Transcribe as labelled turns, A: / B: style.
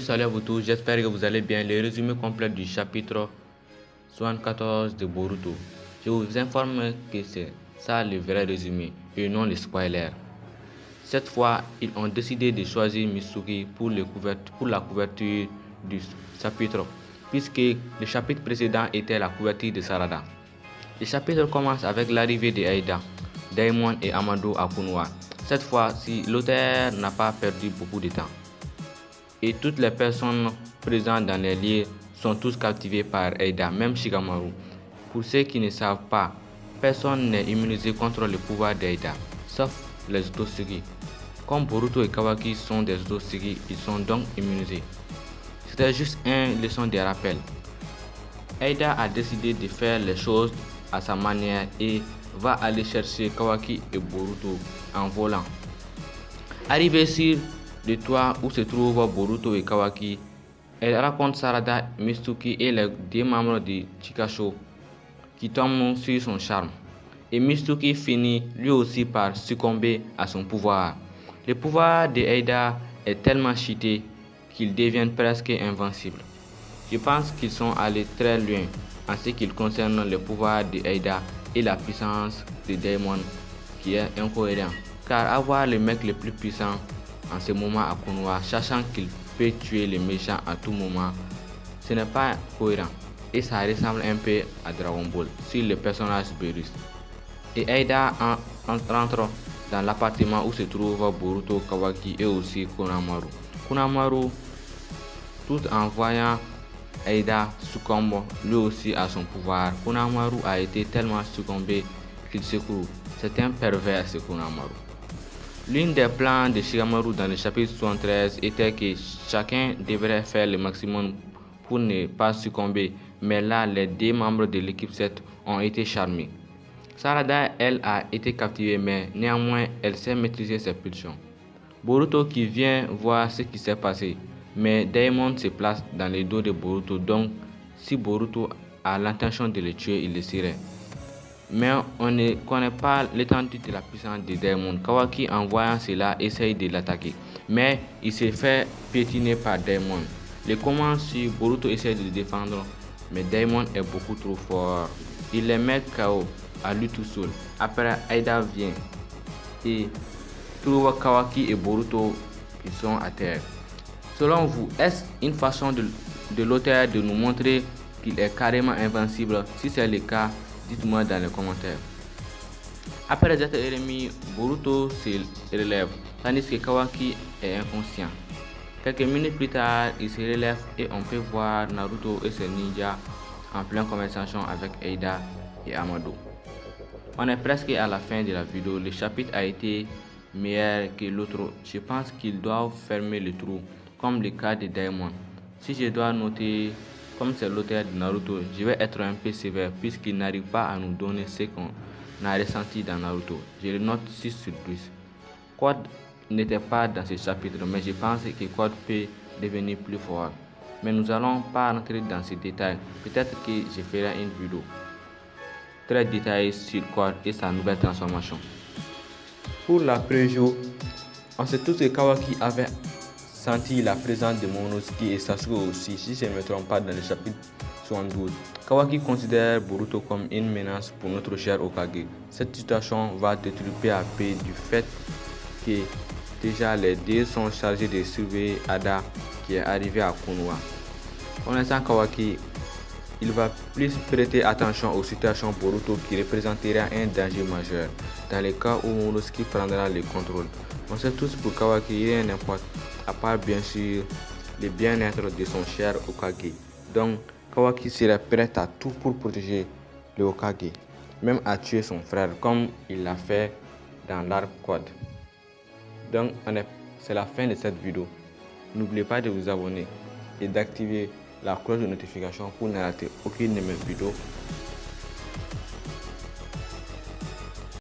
A: salut à vous tous, j'espère que vous allez bien. Le résumé complet du chapitre 74 de Boruto. Je vous informe que c'est ça le vrai résumé et non le spoiler. Cette fois, ils ont décidé de choisir Mitsuki pour, pour la couverture du chapitre, puisque le chapitre précédent était la couverture de Sarada. Le chapitre commence avec l'arrivée de Aida, Daimon et Amado à Kunwa. Cette fois-ci, l'auteur n'a pas perdu beaucoup de temps. Et toutes les personnes présentes dans les lieux sont tous captivées par Aida, même Shigamaru. Pour ceux qui ne savent pas, personne n'est immunisé contre le pouvoir d'Aida, sauf les Otosigi. Comme Boruto et Kawaki sont des Otosigi, ils sont donc immunisés. C'était juste une leçon de rappel. Aida a décidé de faire les choses à sa manière et va aller chercher Kawaki et Boruto en volant. Arrivé sur le toit où se trouvent Boruto et Kawaki, elle raconte Sarada, Mitsuki et les deux membres de Chikasho qui tombent sur son charme. Et Mitsuki finit lui aussi par succomber à son pouvoir. Le pouvoir de Aida est tellement cheaté qu'ils deviennent presque invincibles. Je pense qu'ils sont allés très loin en ce qui concerne le pouvoir de Aida et la puissance de Daemon qui est incohérent. Car avoir le mec le plus puissant en ce moment à Konoha, sachant qu'il peut tuer les méchants à tout moment, ce n'est pas cohérent. Et ça ressemble un peu à Dragon Ball sur le personnage Beerus. Et Aida rentre dans l'appartement où se trouvent Boruto, Kawaki et aussi Konamaru. Konamaru, tout en voyant Aida succombe lui aussi à son pouvoir. Konamaru a été tellement succombé qu'il se court. C'est un pervers ce Konamaru. L'une des plans de Shigamaru dans le chapitre 73 était que chacun devrait faire le maximum pour ne pas succomber, mais là, les deux membres de l'équipe 7 ont été charmés. Sarada, elle, a été captivée, mais néanmoins, elle sait maîtriser ses pulsions. Boruto qui vient voir ce qui s'est passé, mais Daemon se place dans les dos de Boruto, donc si Boruto a l'intention de le tuer, il le serait. Mais on ne connaît pas l'étendue de la puissance de Daemon. Kawaki, en voyant cela, essaye de l'attaquer, mais il se fait piétiner par Daemon. Le comment si Boruto essaie de le défendre, mais Daemon est beaucoup trop fort. Il les met KO à lui tout seul. Après, Aida vient et trouve Kawaki et Boruto qui sont à terre. Selon vous, est-ce une façon de, de l'auteur de nous montrer qu'il est carrément invincible? Si c'est le cas, dites-moi dans les commentaires. Après être ennemi, Boruto se relève, tandis que Kawaki est inconscient. Quelques minutes plus tard, il se relève et on peut voir Naruto et ses ninjas en pleine conversation avec Eida et Amado. On est presque à la fin de la vidéo. Le chapitre a été meilleur que l'autre. Je pense qu'ils doivent fermer le trou, comme le cas de Daemon. Si je dois noter, comme c'est l'auteur de Naruto, je vais être un peu sévère puisqu'il n'arrive pas à nous donner ce qu'on a ressenti dans Naruto. Je le note 6 sur 10. Quad n'était pas dans ce chapitre, mais je pense que Quad peut devenir plus fort. Mais nous allons pas rentrer dans ces détails. Peut-être que je ferai une vidéo très détaillée sur Quad et sa nouvelle transformation. Pour la pré-jour, on sait tous que Kawaki avait la présence de Momonosuke et Sasuke aussi, si je ne me trompe pas dans le chapitre 72. Kawaki considère Boruto comme une menace pour notre cher Okage. Cette situation va détruire peu à peu du fait que déjà les deux sont chargés de surveiller Ada qui est arrivé à Konoha. Connaissant Kawaki, il va plus prêter attention aux situations Boruto qui représentera un danger majeur dans le cas où Momonosuke prendra le contrôle. On sait tous pour Kawaki, il n'importe, à part bien sûr le bien-être de son cher Okage. Donc, Kawaki serait prêt à tout pour protéger le Okage, même à tuer son frère comme il l'a fait dans l'arc quad. Donc, c'est la fin de cette vidéo. N'oubliez pas de vous abonner et d'activer la cloche de notification pour ne rater aucune de mes vidéos